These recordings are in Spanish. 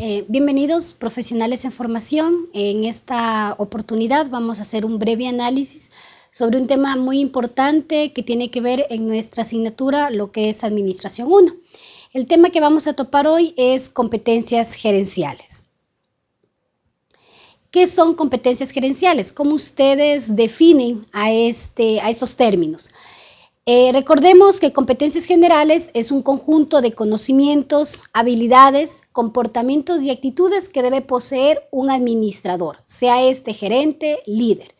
Eh, bienvenidos profesionales en formación. En esta oportunidad vamos a hacer un breve análisis sobre un tema muy importante que tiene que ver en nuestra asignatura, lo que es Administración 1. El tema que vamos a topar hoy es competencias gerenciales. ¿Qué son competencias gerenciales? ¿Cómo ustedes definen a, este, a estos términos? Eh, recordemos que competencias generales es un conjunto de conocimientos, habilidades, comportamientos y actitudes que debe poseer un administrador, sea este gerente, líder,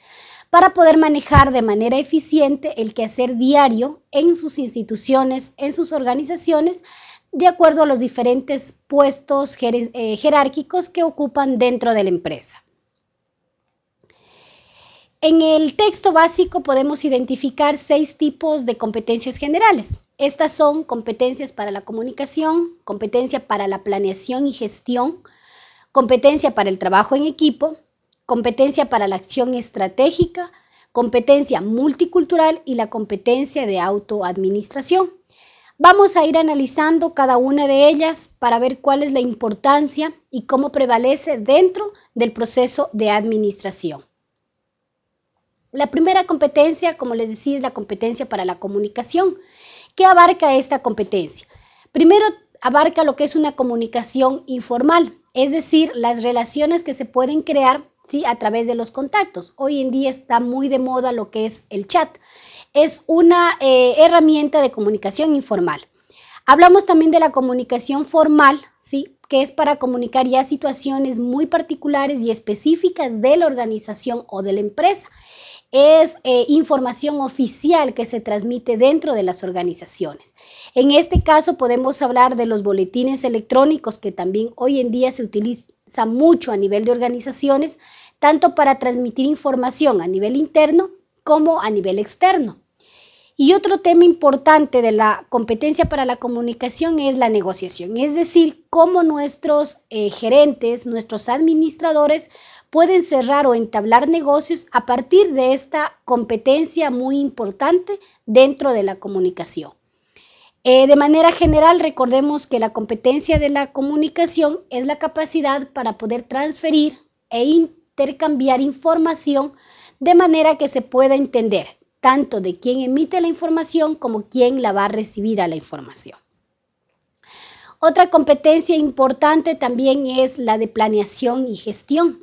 para poder manejar de manera eficiente el quehacer diario en sus instituciones, en sus organizaciones, de acuerdo a los diferentes puestos eh, jerárquicos que ocupan dentro de la empresa. En el texto básico podemos identificar seis tipos de competencias generales. Estas son competencias para la comunicación, competencia para la planeación y gestión, competencia para el trabajo en equipo, competencia para la acción estratégica, competencia multicultural y la competencia de autoadministración. Vamos a ir analizando cada una de ellas para ver cuál es la importancia y cómo prevalece dentro del proceso de administración. La primera competencia, como les decía, es la competencia para la comunicación. ¿Qué abarca esta competencia? Primero, abarca lo que es una comunicación informal, es decir, las relaciones que se pueden crear ¿sí? a través de los contactos. Hoy en día está muy de moda lo que es el chat. Es una eh, herramienta de comunicación informal. Hablamos también de la comunicación formal, ¿sí? que es para comunicar ya situaciones muy particulares y específicas de la organización o de la empresa es eh, información oficial que se transmite dentro de las organizaciones. En este caso podemos hablar de los boletines electrónicos que también hoy en día se utiliza mucho a nivel de organizaciones, tanto para transmitir información a nivel interno como a nivel externo. Y otro tema importante de la competencia para la comunicación es la negociación, es decir, cómo nuestros eh, gerentes, nuestros administradores pueden cerrar o entablar negocios a partir de esta competencia muy importante dentro de la comunicación. Eh, de manera general, recordemos que la competencia de la comunicación es la capacidad para poder transferir e intercambiar información de manera que se pueda entender tanto de quién emite la información como quién la va a recibir a la información. Otra competencia importante también es la de planeación y gestión.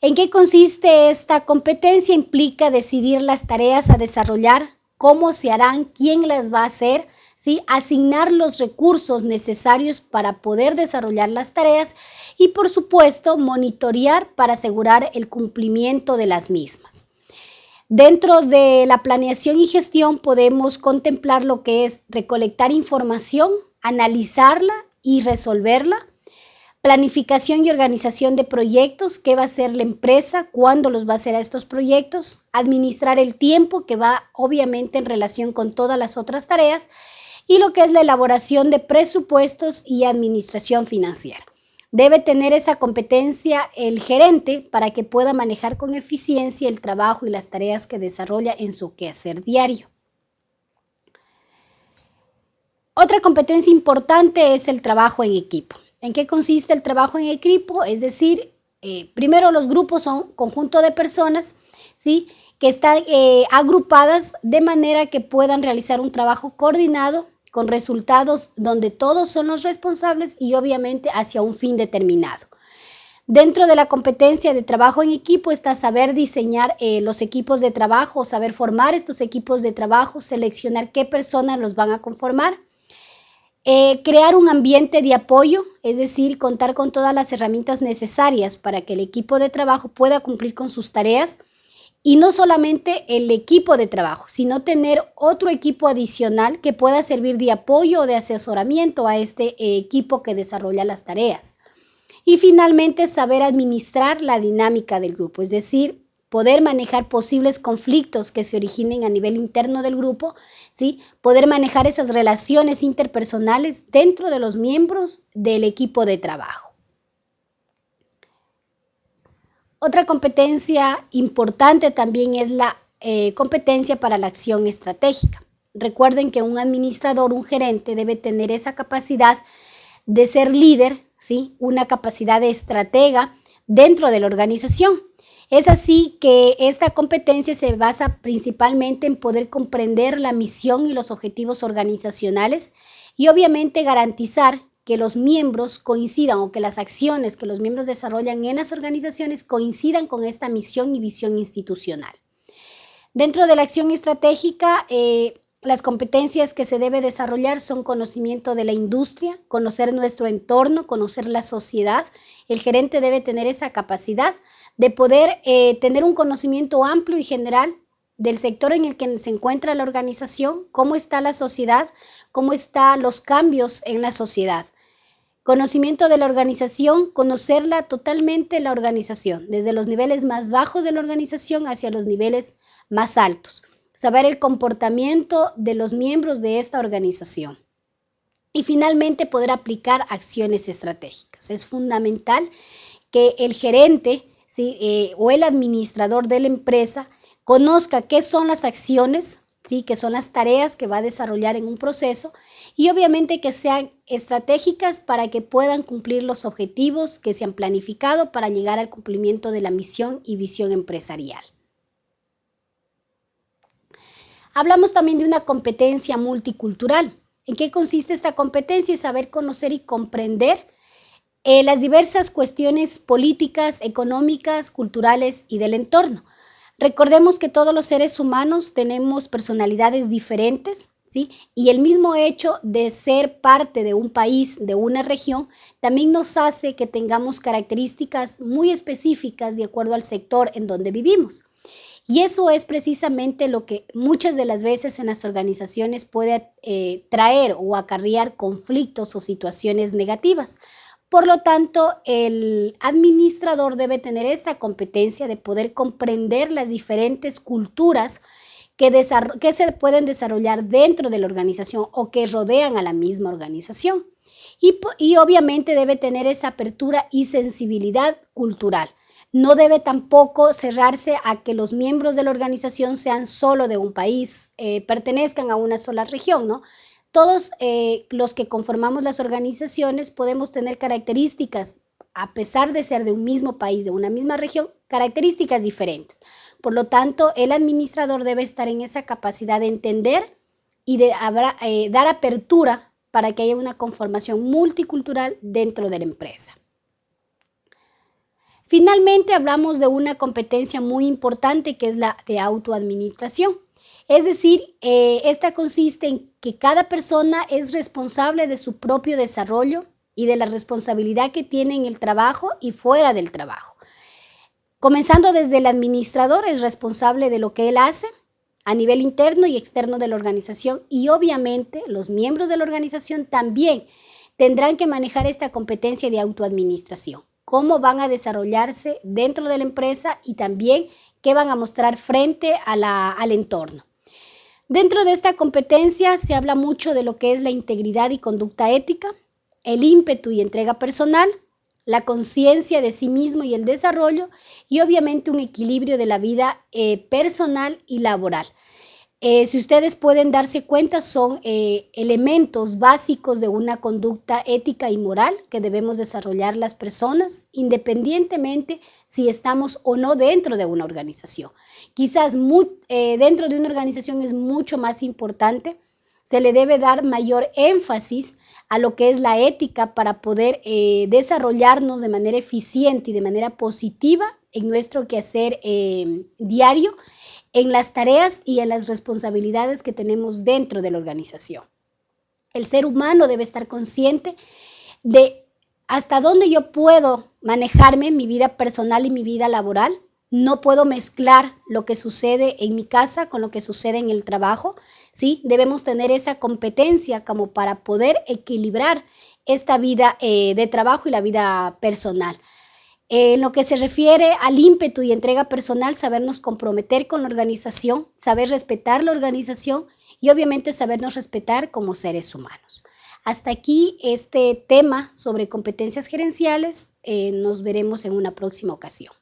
¿En qué consiste esta competencia? Implica decidir las tareas a desarrollar, cómo se harán, quién las va a hacer, asignar los recursos necesarios para poder desarrollar las tareas y, por supuesto, monitorear para asegurar el cumplimiento de las mismas. Dentro de la planeación y gestión podemos contemplar lo que es recolectar información, analizarla y resolverla, Planificación y organización de proyectos, qué va a hacer la empresa, cuándo los va a hacer a estos proyectos, administrar el tiempo que va obviamente en relación con todas las otras tareas. Y lo que es la elaboración de presupuestos y administración financiera. Debe tener esa competencia el gerente para que pueda manejar con eficiencia el trabajo y las tareas que desarrolla en su quehacer diario. Otra competencia importante es el trabajo en equipo. ¿En qué consiste el trabajo en equipo? Es decir, eh, primero los grupos son conjunto de personas, ¿sí? Que están eh, agrupadas de manera que puedan realizar un trabajo coordinado con resultados donde todos son los responsables y obviamente hacia un fin determinado. Dentro de la competencia de trabajo en equipo está saber diseñar eh, los equipos de trabajo, saber formar estos equipos de trabajo, seleccionar qué personas los van a conformar eh, crear un ambiente de apoyo, es decir, contar con todas las herramientas necesarias para que el equipo de trabajo pueda cumplir con sus tareas y no solamente el equipo de trabajo, sino tener otro equipo adicional que pueda servir de apoyo o de asesoramiento a este eh, equipo que desarrolla las tareas. Y finalmente, saber administrar la dinámica del grupo, es decir, poder manejar posibles conflictos que se originen a nivel interno del grupo, ¿sí? poder manejar esas relaciones interpersonales dentro de los miembros del equipo de trabajo. Otra competencia importante también es la eh, competencia para la acción estratégica. Recuerden que un administrador, un gerente debe tener esa capacidad de ser líder, ¿sí? una capacidad de estratega dentro de la organización. Es así que esta competencia se basa principalmente en poder comprender la misión y los objetivos organizacionales y obviamente garantizar que los miembros coincidan o que las acciones que los miembros desarrollan en las organizaciones coincidan con esta misión y visión institucional. Dentro de la acción estratégica, eh, las competencias que se debe desarrollar son conocimiento de la industria, conocer nuestro entorno, conocer la sociedad. El gerente debe tener esa capacidad de poder eh, tener un conocimiento amplio y general del sector en el que se encuentra la organización, cómo está la sociedad, cómo están los cambios en la sociedad. Conocimiento de la organización, conocerla totalmente la organización, desde los niveles más bajos de la organización hacia los niveles más altos. Saber el comportamiento de los miembros de esta organización. Y finalmente poder aplicar acciones estratégicas. Es fundamental que el gerente eh, o el administrador de la empresa conozca qué son las acciones, ¿sí? qué son las tareas que va a desarrollar en un proceso y obviamente que sean estratégicas para que puedan cumplir los objetivos que se han planificado para llegar al cumplimiento de la misión y visión empresarial. Hablamos también de una competencia multicultural. ¿En qué consiste esta competencia? Es saber conocer y comprender eh, las diversas cuestiones políticas, económicas, culturales y del entorno. Recordemos que todos los seres humanos tenemos personalidades diferentes, y el mismo hecho de ser parte de un país, de una región, también nos hace que tengamos características muy específicas de acuerdo al sector en donde vivimos. Y eso es precisamente lo que muchas de las veces en las organizaciones puede eh, traer o acarrear conflictos o situaciones negativas. Por lo tanto, el administrador debe tener esa competencia de poder comprender las diferentes culturas que, se pueden desarrollar dentro de la organización o que rodean a la misma organización. Y, obviamente debe tener esa apertura y sensibilidad cultural. No debe tampoco cerrarse a que los miembros de la organización sean solo de un país, eh, pertenezcan a una sola región, ¿no? Todos eh, los que conformamos las organizaciones podemos tener características, a pesar de ser de un mismo país, de una misma región, características diferentes. Por lo tanto, el administrador debe estar en esa capacidad de entender y de eh, dar apertura para que haya una conformación multicultural dentro de la empresa. Finalmente, hablamos de una competencia muy importante que es la de autoadministración. Es decir, eh, esta consiste en que cada persona es responsable de su propio desarrollo y de la responsabilidad que tiene en el trabajo y fuera del trabajo. Comenzando desde el administrador, es responsable de lo que él hace a nivel interno y externo de la organización y obviamente los miembros de la organización también tendrán que manejar esta competencia de autoadministración, cómo van a desarrollarse dentro de la empresa y también qué van a mostrar frente al entorno. Dentro de esta competencia se habla mucho de lo que es la integridad y conducta ética, el ímpetu y entrega personal, la conciencia de sí mismo y el desarrollo y obviamente un equilibrio de la vida eh, personal y laboral. Eh, si ustedes pueden darse cuenta, son eh, elementos básicos de una conducta ética y moral que debemos desarrollar las personas, independientemente si estamos o no dentro de una organización. Quizás dentro de una organización es mucho más importante, se le debe dar mayor énfasis a lo que es la ética para poder desarrollarnos de manera eficiente y de manera positiva en nuestro quehacer eh, diario, en las tareas y en las responsabilidades que tenemos dentro de la organización. El ser humano debe estar consciente de hasta dónde yo puedo manejarme mi vida personal y mi vida laboral. No puedo mezclar lo que sucede en mi casa con lo que sucede en el trabajo. ¿sí? Debemos tener esa competencia como para poder equilibrar esta vida eh, de trabajo y la vida personal. En lo que se refiere al ímpetu y entrega personal, sabernos comprometer con la organización, saber respetar la organización y obviamente sabernos respetar como seres humanos. Hasta aquí este tema sobre competencias gerenciales. Eh, nos veremos en una próxima ocasión.